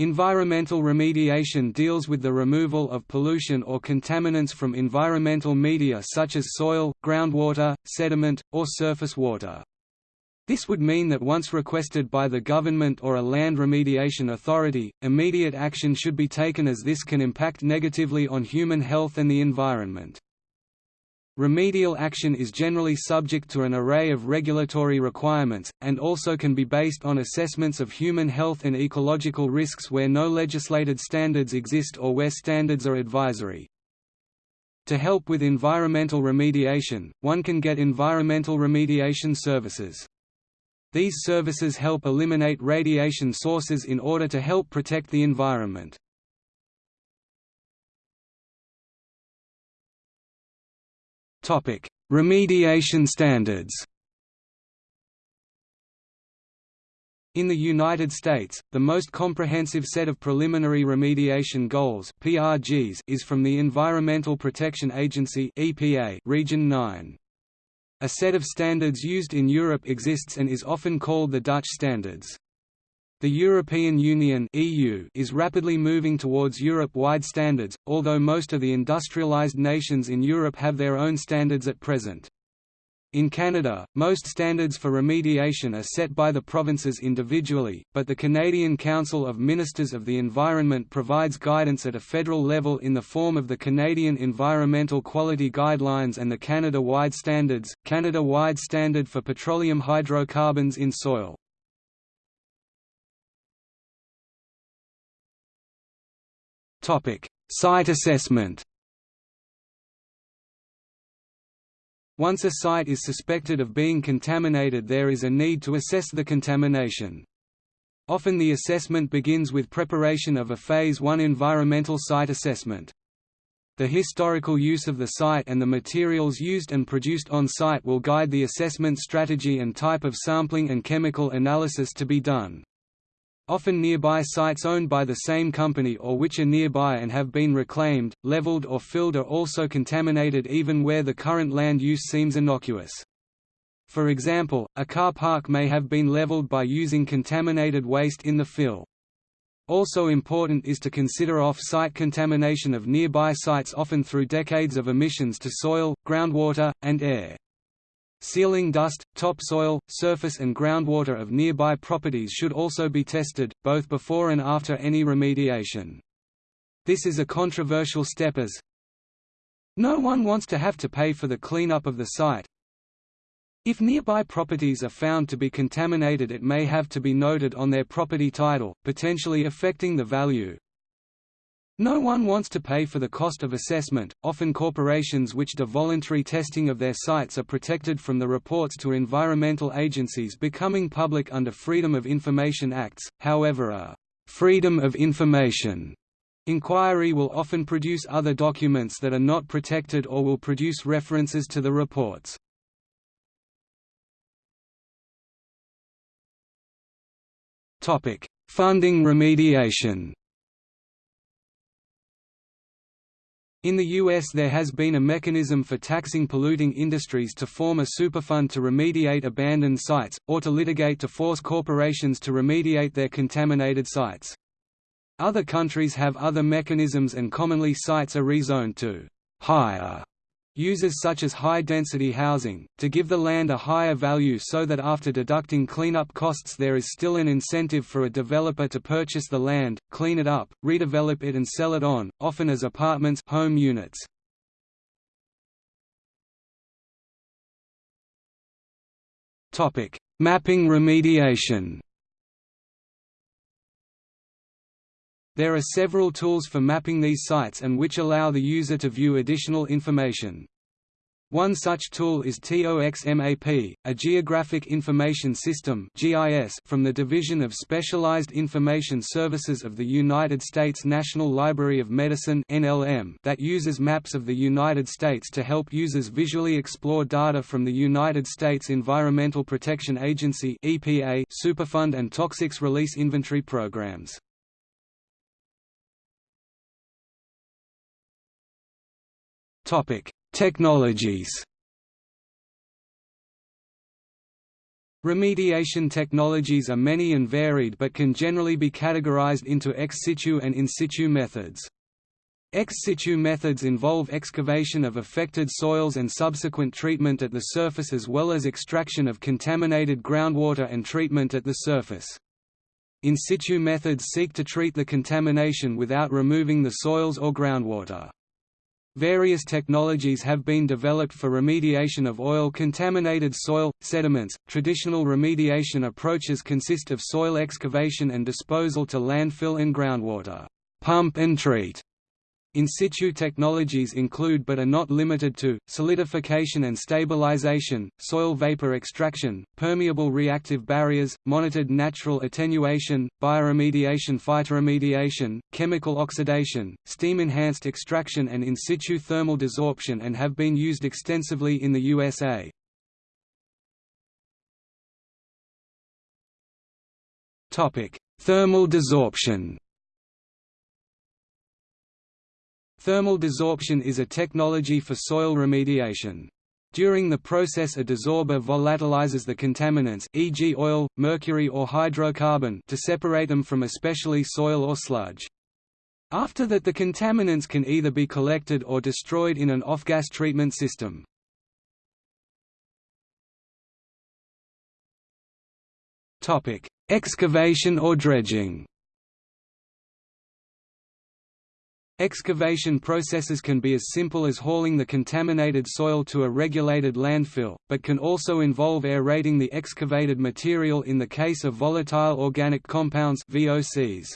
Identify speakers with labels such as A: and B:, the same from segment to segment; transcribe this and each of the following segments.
A: Environmental remediation deals with the removal of pollution or contaminants from environmental media such as soil, groundwater, sediment, or surface water. This would mean that once requested by the government or a land remediation authority, immediate action should be taken as this can impact negatively on human health and the environment. Remedial action is generally subject to an array of regulatory requirements, and also can be based on assessments of human health and ecological risks where no legislated standards exist or where standards are advisory. To help with environmental remediation, one can get environmental remediation services. These services help eliminate radiation sources in order to help protect the environment. Remediation standards In the United States, the most comprehensive set of preliminary remediation goals (PRGs) is from the Environmental Protection Agency (EPA) Region 9. A set of standards used in Europe exists and is often called the Dutch standards. The European Union (EU) is rapidly moving towards Europe-wide standards, although most of the industrialized nations in Europe have their own standards at present. In Canada, most standards for remediation are set by the provinces individually, but the Canadian Council of Ministers of the Environment provides guidance at a federal level in the form of the Canadian Environmental Quality Guidelines and the Canada-wide standards, Canada-wide standard for petroleum hydrocarbons in soil. Site assessment Once a site is suspected of being contaminated there is a need to assess the contamination. Often the assessment begins with preparation of a Phase 1 environmental site assessment. The historical use of the site and the materials used and produced on site will guide the assessment strategy and type of sampling and chemical analysis to be done. Often nearby sites owned by the same company or which are nearby and have been reclaimed, leveled or filled are also contaminated even where the current land use seems innocuous. For example, a car park may have been leveled by using contaminated waste in the fill. Also important is to consider off-site contamination of nearby sites often through decades of emissions to soil, groundwater, and air. Ceiling dust, topsoil, surface and groundwater of nearby properties should also be tested, both before and after any remediation. This is a controversial step as no one wants to have to pay for the cleanup of the site. If nearby properties are found to be contaminated it may have to be noted on their property title, potentially affecting the value. No one wants to pay for the cost of assessment. Often corporations which do voluntary testing of their sites are protected from the reports to environmental agencies becoming public under Freedom of Information Acts. However, a Freedom of Information inquiry will often produce other documents that are not protected or will produce references to the reports. Topic: Funding remediation. In the U.S. there has been a mechanism for taxing polluting industries to form a superfund to remediate abandoned sites, or to litigate to force corporations to remediate their contaminated sites. Other countries have other mechanisms and commonly sites are rezoned to higher uses such as high-density housing, to give the land a higher value so that after deducting cleanup costs there is still an incentive for a developer to purchase the land, clean it up, redevelop it and sell it on, often as apartments home units. Mapping remediation There are several tools for mapping these sites and which allow the user to view additional information. One such tool is TOXMAP, a Geographic Information System from the Division of Specialized Information Services of the United States National Library of Medicine that uses maps of the United States to help users visually explore data from the United States Environmental Protection Agency Superfund and Toxics Release Inventory programs. Topic: Technologies. Remediation technologies are many and varied but can generally be categorized into ex situ and in situ methods. Ex situ methods involve excavation of affected soils and subsequent treatment at the surface as well as extraction of contaminated groundwater and treatment at the surface. In situ methods seek to treat the contamination without removing the soils or groundwater. Various technologies have been developed for remediation of oil-contaminated soil, sediments. Traditional remediation approaches consist of soil excavation and disposal to landfill and groundwater, pump and treat, in situ technologies include but are not limited to, solidification and stabilization, soil vapor extraction, permeable reactive barriers, monitored natural attenuation, bioremediation phytoremediation, chemical oxidation, steam-enhanced extraction and in situ thermal desorption and have been used extensively in the USA. Thermal desorption Thermal desorption is a technology for soil remediation. During the process a desorber volatilizes the contaminants e.g. oil, mercury or hydrocarbon to separate them from especially soil or sludge. After that the contaminants can either be collected or destroyed in an off-gas treatment system. Excavation or dredging Excavation processes can be as simple as hauling the contaminated soil to a regulated landfill, but can also involve aerating the excavated material in the case of volatile organic compounds VOCs.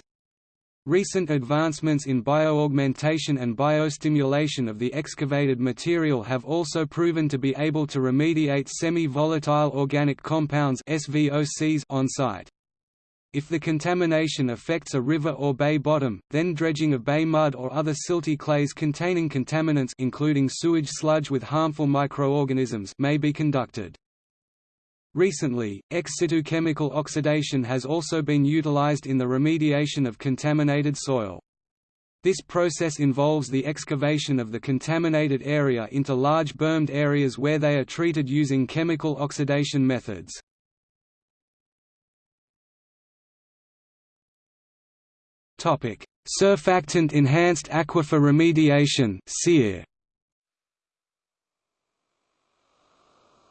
A: Recent advancements in bioaugmentation and biostimulation of the excavated material have also proven to be able to remediate semi-volatile organic compounds SVOCs on site. If the contamination affects a river or bay bottom, then dredging of bay mud or other silty clays containing contaminants including sewage sludge with harmful microorganisms may be conducted. Recently, ex situ chemical oxidation has also been utilized in the remediation of contaminated soil. This process involves the excavation of the contaminated area into large bermed areas where they are treated using chemical oxidation methods. Surfactant enhanced aquifer remediation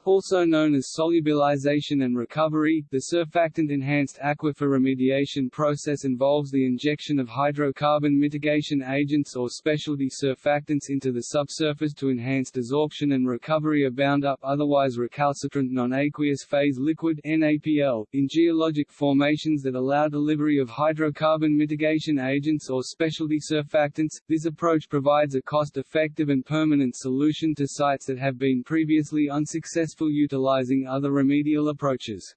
A: Also known as solubilization and recovery, the surfactant-enhanced aquifer remediation process involves the injection of hydrocarbon mitigation agents or specialty surfactants into the subsurface to enhance desorption and recovery of bound-up otherwise recalcitrant non-aqueous phase liquid NAPL, in geologic formations that allow delivery of hydrocarbon mitigation agents or specialty surfactants. This approach provides a cost-effective and permanent solution to sites that have been previously unsuccessful successful utilizing other remedial approaches.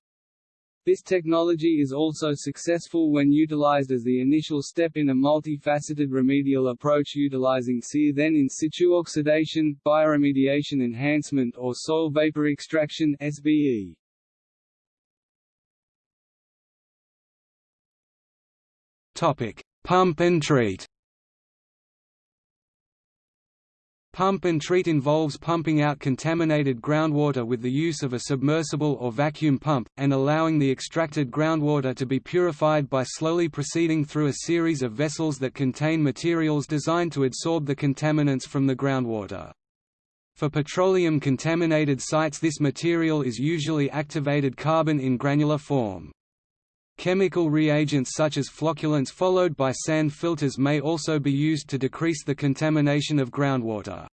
A: This technology is also successful when utilized as the initial step in a multifaceted remedial approach utilizing SEAR then in situ oxidation, bioremediation enhancement or soil vapor extraction SVE. Topic: Pump and treat. Pump and treat involves pumping out contaminated groundwater with the use of a submersible or vacuum pump, and allowing the extracted groundwater to be purified by slowly proceeding through a series of vessels that contain materials designed to adsorb the contaminants from the groundwater. For petroleum-contaminated sites this material is usually activated carbon in granular form. Chemical reagents such as flocculants followed by sand filters may also be used to decrease the contamination of groundwater.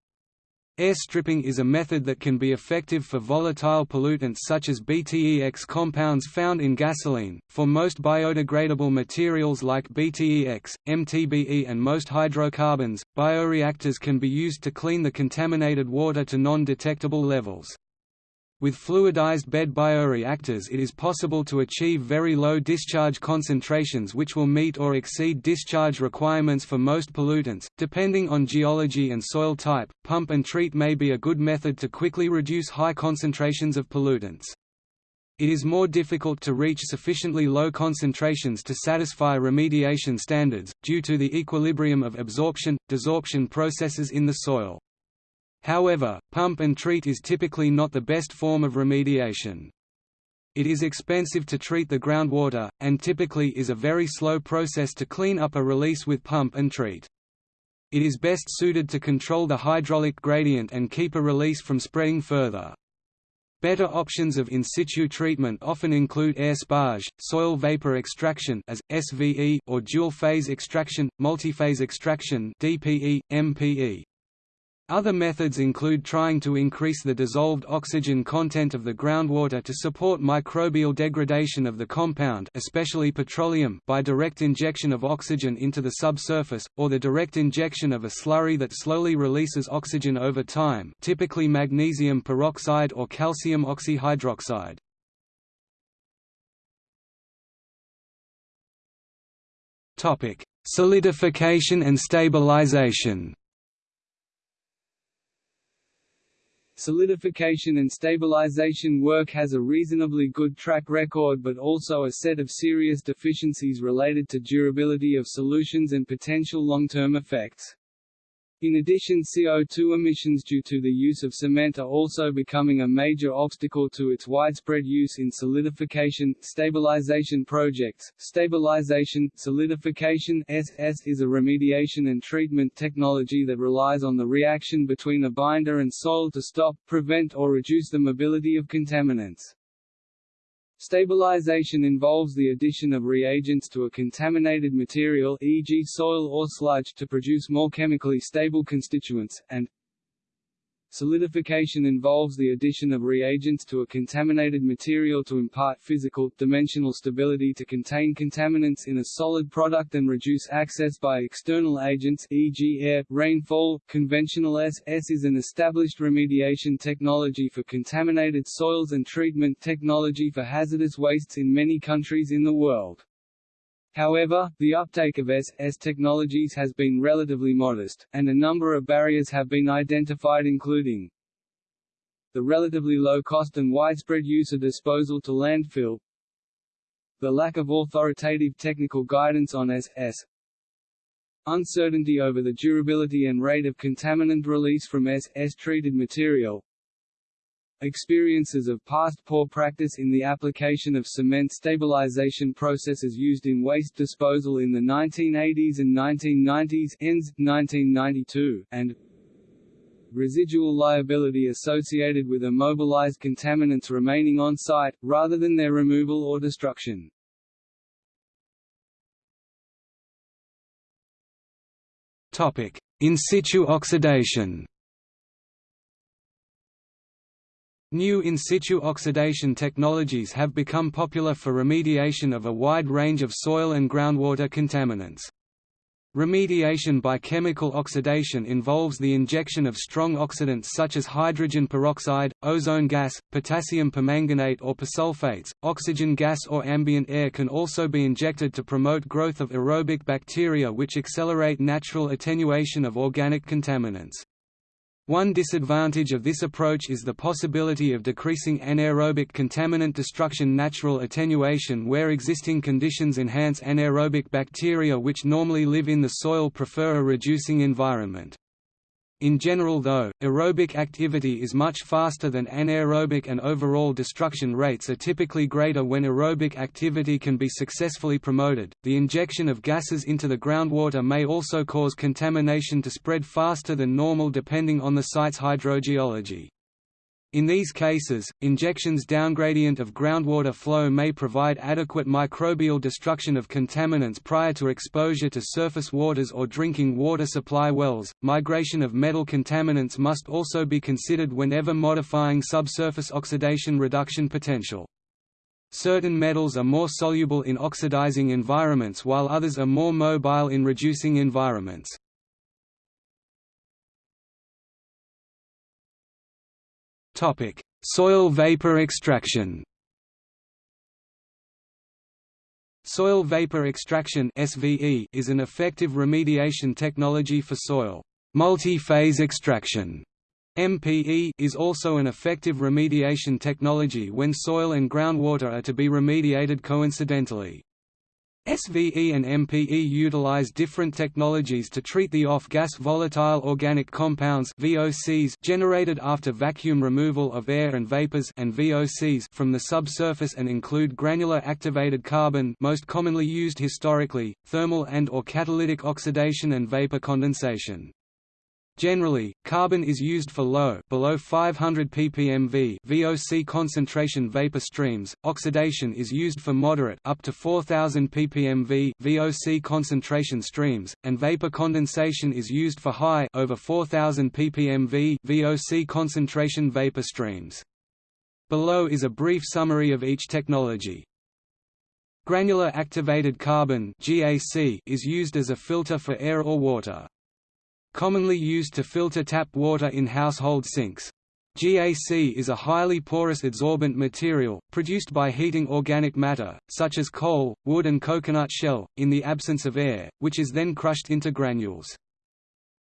A: Air stripping is a method that can be effective for volatile pollutants such as BTEX compounds found in gasoline. For most biodegradable materials like BTEX, MTBE, and most hydrocarbons, bioreactors can be used to clean the contaminated water to non detectable levels. With fluidized bed bioreactors it is possible to achieve very low discharge concentrations which will meet or exceed discharge requirements for most pollutants. Depending on geology and soil type, pump and treat may be a good method to quickly reduce high concentrations of pollutants. It is more difficult to reach sufficiently low concentrations to satisfy remediation standards, due to the equilibrium of absorption, desorption processes in the soil. However, pump and treat is typically not the best form of remediation. It is expensive to treat the groundwater, and typically is a very slow process to clean up a release with pump and treat. It is best suited to control the hydraulic gradient and keep a release from spreading further. Better options of in situ treatment often include air sparge, soil vapor extraction as SVE or dual phase extraction, multiphase extraction DPE, MPE. Other methods include trying to increase the dissolved oxygen content of the groundwater to support microbial degradation of the compound especially petroleum by direct injection of oxygen into the subsurface, or the direct injection of a slurry that slowly releases oxygen over time typically magnesium peroxide or calcium oxyhydroxide. Solidification and stabilization
B: Solidification and stabilization work has a reasonably good track record but also a set of serious deficiencies related to durability of solutions and potential long-term effects. In addition CO2 emissions due to the use of cement are also becoming a major obstacle to its widespread use in solidification, stabilization projects. Stabilization, solidification SS is a remediation and treatment technology that relies on the reaction between a binder and soil to stop, prevent or reduce the mobility of contaminants. Stabilization involves the addition of reagents to a contaminated material e.g. soil or sludge to produce more chemically stable constituents, and Solidification involves the addition of reagents to a contaminated material to impart physical, dimensional stability to contain contaminants in a solid product and reduce access by external agents e.g. air, rainfall. Conventional SS is an established remediation technology for contaminated soils and treatment technology for hazardous wastes in many countries in the world. However, the uptake of SS technologies has been relatively modest, and a number of barriers have been identified including the relatively low cost and widespread use of disposal to landfill the lack of authoritative technical guidance on SS uncertainty over the durability and rate of contaminant release from SS-treated material Experiences of past poor practice in the application of cement stabilization processes used in waste disposal in the 1980s and 1990s ends, 1992, and residual liability associated with immobilized contaminants remaining on site, rather than their removal or destruction.
A: In situ oxidation New in situ oxidation technologies have become popular for remediation of a wide range of soil and groundwater contaminants. Remediation by chemical oxidation involves the injection of strong oxidants such as hydrogen peroxide, ozone gas, potassium permanganate or persulfates. Oxygen gas or ambient air can also be injected to promote growth of aerobic bacteria which accelerate natural attenuation of organic contaminants. One disadvantage of this approach is the possibility of decreasing anaerobic contaminant destruction natural attenuation where existing conditions enhance anaerobic bacteria which normally live in the soil prefer a reducing environment. In general though, aerobic activity is much faster than anaerobic and overall destruction rates are typically greater when aerobic activity can be successfully promoted. The injection of gases into the groundwater may also cause contamination to spread faster than normal depending on the site's hydrogeology. In these cases, injections downgradient of groundwater flow may provide adequate microbial destruction of contaminants prior to exposure to surface waters or drinking water supply wells. Migration of metal contaminants must also be considered whenever modifying subsurface oxidation reduction potential. Certain metals are more soluble in oxidizing environments while others are more mobile in reducing environments. Topic: Soil vapor extraction. Soil vapor extraction (SVE) is an effective remediation technology for soil. Multi-phase extraction MPE is also an effective remediation technology when soil and groundwater are to be remediated coincidentally. SVE and MPE utilize different technologies to treat the off-gas volatile organic compounds VOCs generated after vacuum removal of air and vapors and VOCs from the subsurface and include granular activated carbon most commonly used historically, thermal and or catalytic oxidation and vapor condensation. Generally, carbon is used for low below 500 ppmv VOC concentration vapor streams. Oxidation is used for moderate up to 4000 ppmv VOC concentration streams, and vapor condensation is used for high over 4000 ppmv VOC concentration vapor streams. Below is a brief summary of each technology. Granular activated carbon (GAC) is used as a filter for air or water commonly used to filter tap water in household sinks. GAC is a highly porous adsorbent material, produced by heating organic matter, such as coal, wood and coconut shell, in the absence of air, which is then crushed into granules.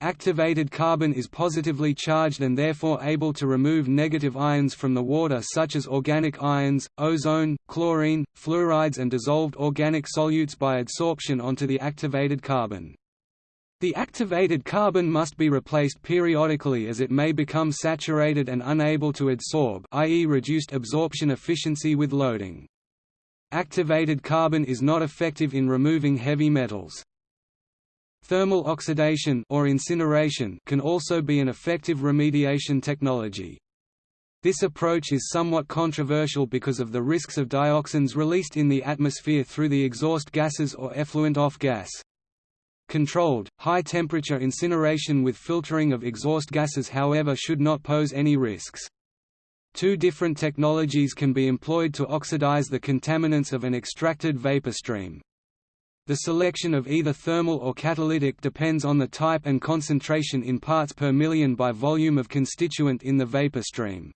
A: Activated carbon is positively charged and therefore able to remove negative ions from the water such as organic ions, ozone, chlorine, fluorides and dissolved organic solutes by adsorption onto the activated carbon. The activated carbon must be replaced periodically as it may become saturated and unable to adsorb i.e. reduced absorption efficiency with loading. Activated carbon is not effective in removing heavy metals. Thermal oxidation or incineration can also be an effective remediation technology. This approach is somewhat controversial because of the risks of dioxins released in the atmosphere through the exhaust gases or effluent off gas. Controlled, high-temperature incineration with filtering of exhaust gases however should not pose any risks. Two different technologies can be employed to oxidize the contaminants of an extracted vapor stream. The selection of either thermal or catalytic depends on the type and concentration in parts per million by volume of constituent in the vapor stream.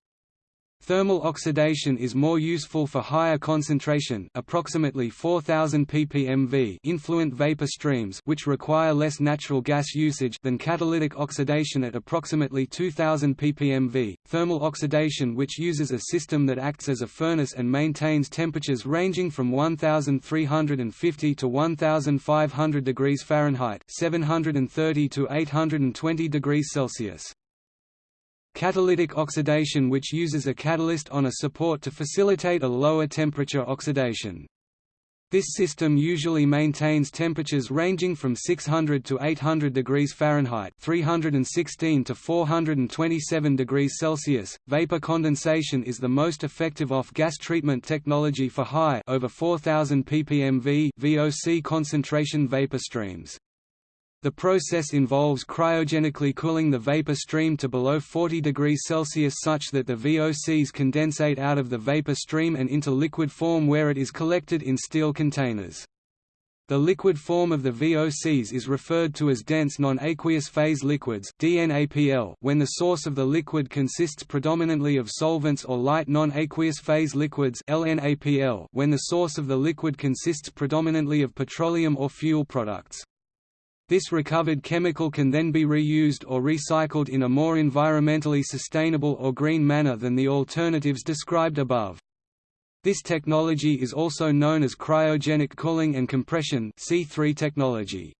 A: Thermal oxidation is more useful for higher concentration approximately 4000 ppm V influent vapor streams which require less natural gas usage than catalytic oxidation at approximately 2000 ppmv. Thermal oxidation which uses a system that acts as a furnace and maintains temperatures ranging from 1350 to 1500 degrees Fahrenheit 730 to 820 degrees Celsius. Catalytic oxidation which uses a catalyst on a support to facilitate a lower temperature oxidation. This system usually maintains temperatures ranging from 600 to 800 degrees Fahrenheit 316 to 427 degrees Celsius. Vapor condensation is the most effective off-gas treatment technology for high over 4000 ppm V VOC concentration vapor streams. The process involves cryogenically cooling the vapor stream to below 40 degrees Celsius such that the VOCs condensate out of the vapor stream and into liquid form where it is collected in steel containers. The liquid form of the VOCs is referred to as dense non-aqueous phase liquids when the source of the liquid consists predominantly of solvents or light non-aqueous phase liquids when the source of the liquid consists predominantly of petroleum or fuel products. This recovered chemical can then be reused or recycled in a more environmentally sustainable or green manner than the alternatives described above. This technology is also known as cryogenic cooling and compression C3 technology.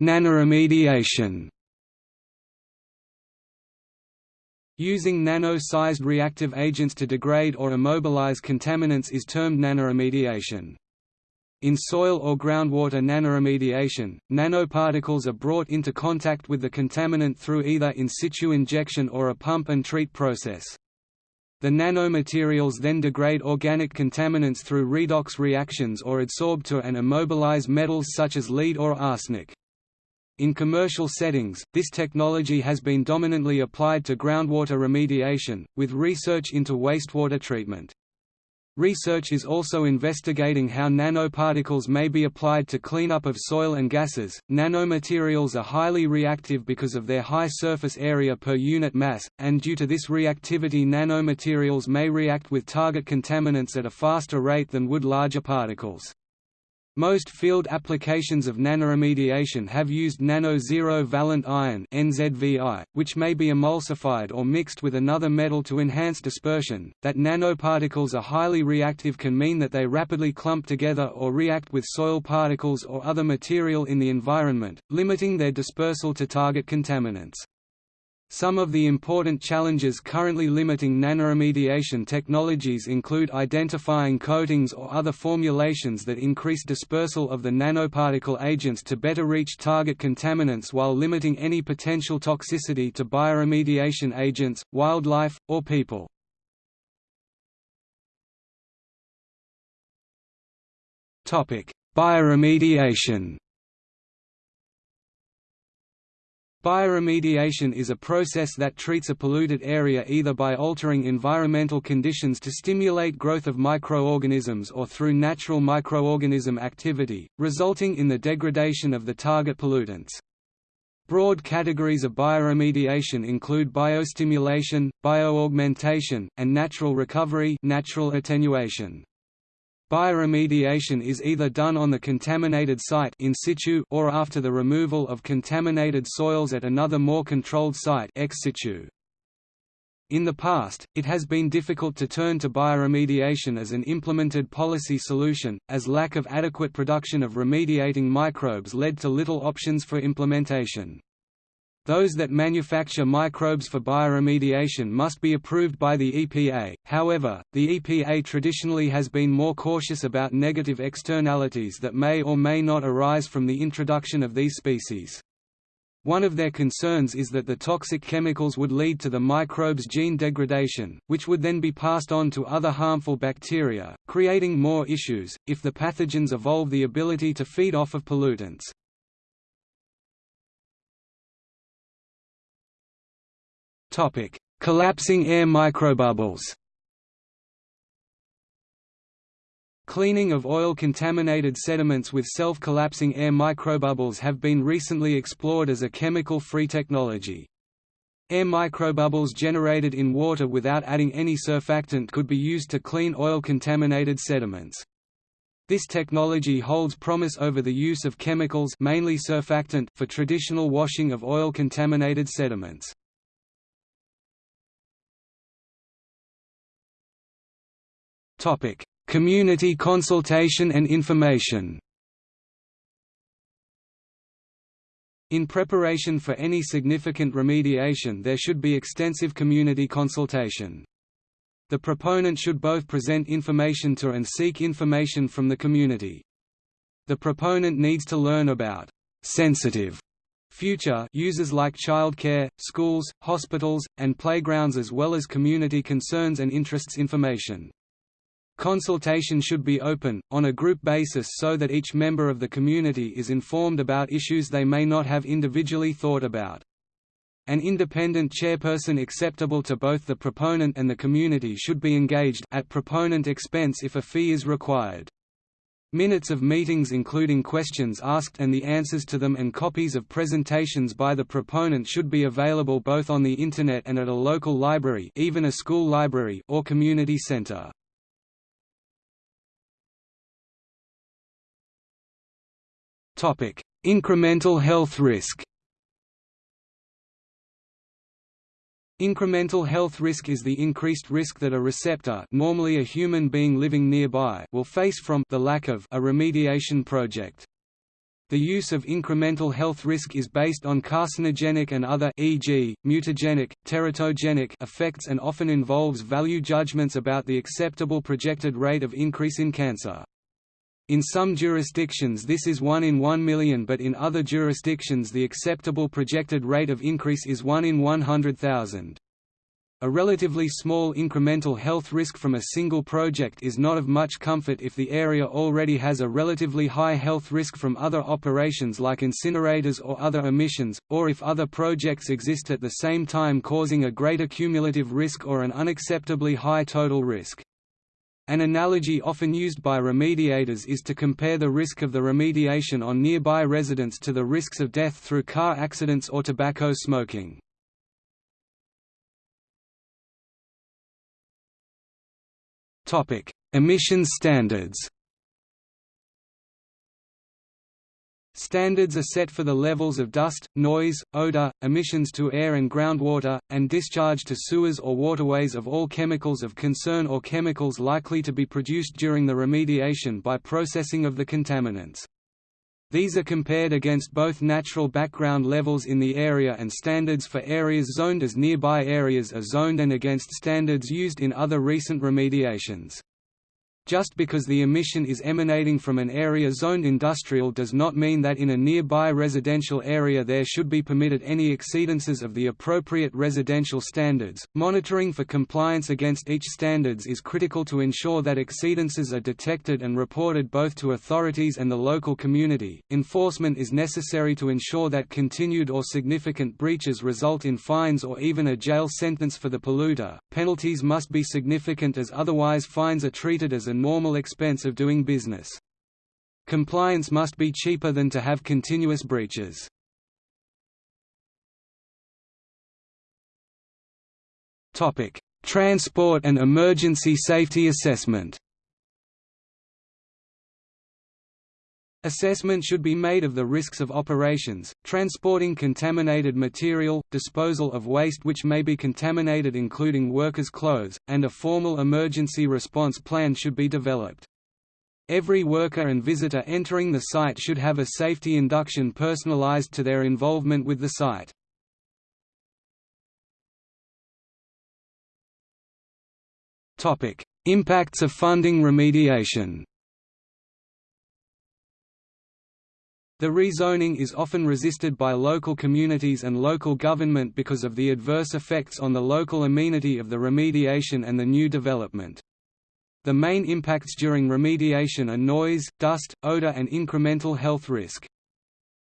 A: Nanoremediation. Using nano-sized reactive agents to degrade or immobilize contaminants is termed nanoremediation. In soil or groundwater nanoremediation, nanoparticles are brought into contact with the contaminant through either in situ injection or a pump and treat process. The nanomaterials then degrade organic contaminants through redox reactions or adsorb to and immobilize metals such as lead or arsenic. In commercial settings, this technology has been dominantly applied to groundwater remediation, with research into wastewater treatment. Research is also investigating how nanoparticles may be applied to cleanup of soil and gases. Nanomaterials are highly reactive because of their high surface area per unit mass, and due to this reactivity, nanomaterials may react with target contaminants at a faster rate than would larger particles. Most field applications of nanoremediation have used nano-zero valent iron (NZVI), which may be emulsified or mixed with another metal to enhance dispersion. That nanoparticles are highly reactive can mean that they rapidly clump together or react with soil particles or other material in the environment, limiting their dispersal to target contaminants. Some of the important challenges currently limiting nanoremediation technologies include identifying coatings or other formulations that increase dispersal of the nanoparticle agents to better reach target contaminants while limiting any potential toxicity to bioremediation agents, wildlife, or people. Bioremediation Bioremediation is a process that treats a polluted area either by altering environmental conditions to stimulate growth of microorganisms or through natural microorganism activity, resulting in the degradation of the target pollutants. Broad categories of bioremediation include biostimulation, bioaugmentation, and natural recovery natural attenuation. Bioremediation is either done on the contaminated site in situ or after the removal of contaminated soils at another more controlled site ex situ. In the past, it has been difficult to turn to bioremediation as an implemented policy solution, as lack of adequate production of remediating microbes led to little options for implementation. Those that manufacture microbes for bioremediation must be approved by the EPA, however, the EPA traditionally has been more cautious about negative externalities that may or may not arise from the introduction of these species. One of their concerns is that the toxic chemicals would lead to the microbe's gene degradation, which would then be passed on to other harmful bacteria, creating more issues, if the pathogens evolve the ability to feed off of pollutants. Topic: Collapsing air microbubbles. Cleaning of oil-contaminated sediments with self-collapsing air microbubbles have been recently explored as a chemical-free technology. Air microbubbles generated in water without adding any surfactant could be used to clean oil-contaminated sediments. This technology holds promise over the use of chemicals mainly surfactant for traditional washing of oil-contaminated sediments. Topic: Community consultation and information. In preparation for any significant remediation there should be extensive community consultation. The proponent should both present information to and seek information from the community. The proponent needs to learn about sensitive future uses like childcare, schools, hospitals, and playgrounds as well as community concerns and interests information. Consultation should be open, on a group basis so that each member of the community is informed about issues they may not have individually thought about. An independent chairperson acceptable to both the proponent and the community should be engaged at proponent expense if a fee is required. Minutes of meetings including questions asked and the answers to them and copies of presentations by the proponent should be available both on the Internet and at a local library even a school library or community center. Topic: Incremental health risk. Incremental health risk is the increased risk that a receptor normally a human being living nearby will face from the lack of a remediation project. The use of incremental health risk is based on carcinogenic and other e.g., mutagenic, teratogenic effects and often involves value judgments about the acceptable projected rate of increase in cancer. In some jurisdictions this is 1 in 1 million but in other jurisdictions the acceptable projected rate of increase is 1 in 100,000. A relatively small incremental health risk from a single project is not of much comfort if the area already has a relatively high health risk from other operations like incinerators or other emissions, or if other projects exist at the same time causing a greater cumulative risk or an unacceptably high total risk. An analogy often used by remediators is to compare the risk of the remediation on nearby residents to the risks of death through car accidents or tobacco smoking. Emissions standards Standards are set for the levels of dust, noise, odor, emissions to air and groundwater, and discharge to sewers or waterways of all chemicals of concern or chemicals likely to be produced during the remediation by processing of the contaminants. These are compared against both natural background levels in the area and standards for areas zoned as nearby areas are zoned and against standards used in other recent remediations. Just because the emission is emanating from an area zoned industrial does not mean that in a nearby residential area there should be permitted any exceedances of the appropriate residential standards. Monitoring for compliance against each standards is critical to ensure that exceedances are detected and reported both to authorities and the local community. Enforcement is necessary to ensure that continued or significant breaches result in fines or even a jail sentence for the polluter. Penalties must be significant as otherwise fines are treated as a normal expense of doing business. Compliance must be cheaper than to have continuous breaches. Transport and emergency safety assessment Assessment should be made of the risks of operations, transporting contaminated material, disposal of waste which may be contaminated including workers' clothes, and a formal emergency response plan should be developed. Every worker and visitor entering the site should have a safety induction personalized to their involvement with the site. Impacts of funding remediation The rezoning is often resisted by local communities and local government because of the adverse effects on the local amenity of the remediation and the new development. The main impacts during remediation are noise, dust, odor and incremental health risk.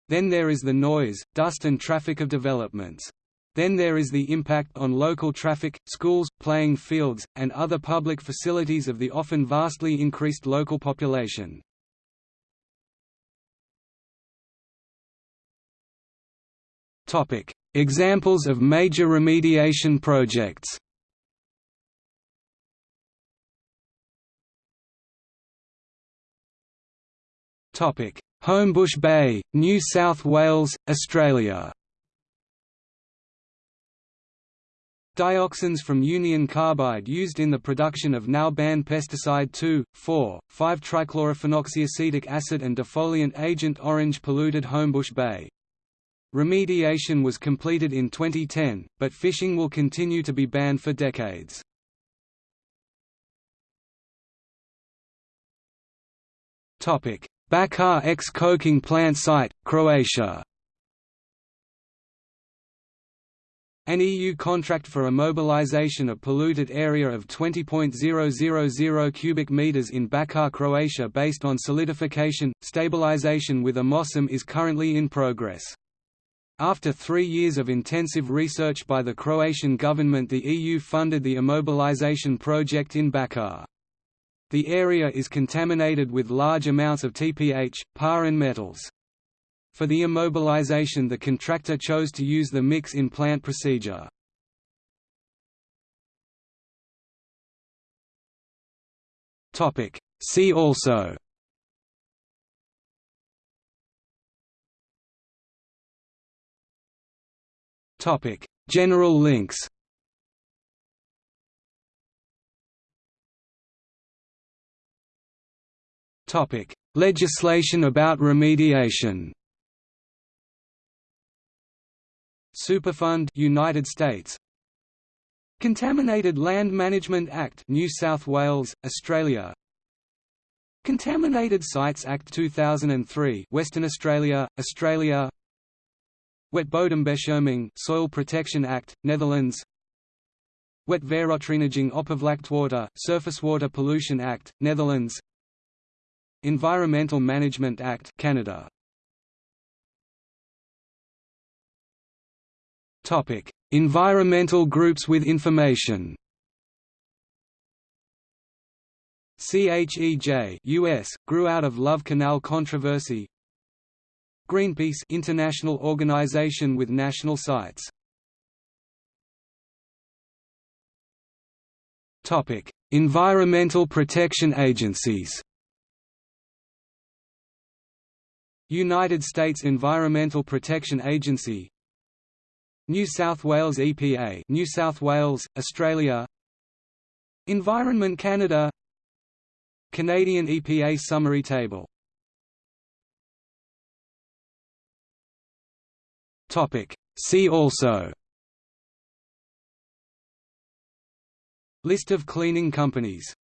A: Then there is the noise, dust and traffic of developments. Then there is the impact on local traffic, schools, playing fields, and other public facilities of the often vastly increased local population. Topic: Examples of major remediation projects. Topic: Homebush Bay, New South Wales, Australia. Dioxins from Union Carbide used in the production of now banned pesticide 2,4,5-trichlorophenoxyacetic acid and defoliant agent Orange polluted Homebush Bay. Remediation was completed in 2010, but fishing will continue to be banned for decades. Bakar ex-coking plant site, Croatia An EU contract for immobilization of polluted area of 20.000 cubic meters in Bakar, Croatia based on solidification, stabilization with ImmoCem is currently in progress. After three years of intensive research by the Croatian government the EU funded the immobilization project in Bakar. The area is contaminated with large amounts of TPH, PAR and metals. For the immobilization the contractor chose to use the mix-in plant procedure. See also Topic: General links. Topic: Legislation about remediation. Superfund United States. Contaminated Land Management Act New South Wales, Australia. Contaminated Sites Act 2003 Western Australia, Australia Wetbodembescherming Soil Protection Act, Netherlands Wet Wetwaterreiniging Oppervlaktewater Surface Water Pollution Act, Netherlands Environmental Management Act, Canada Topic: Environmental groups with information. CHEJ US grew out of Love Canal controversy. Greenpeace international organization with national sites. Topic: Environmental protection agencies. United States Environmental Protection Agency New South Wales EPA New South Wales, Australia Environment Canada Canadian EPA Summary Table See also. List of cleaning companies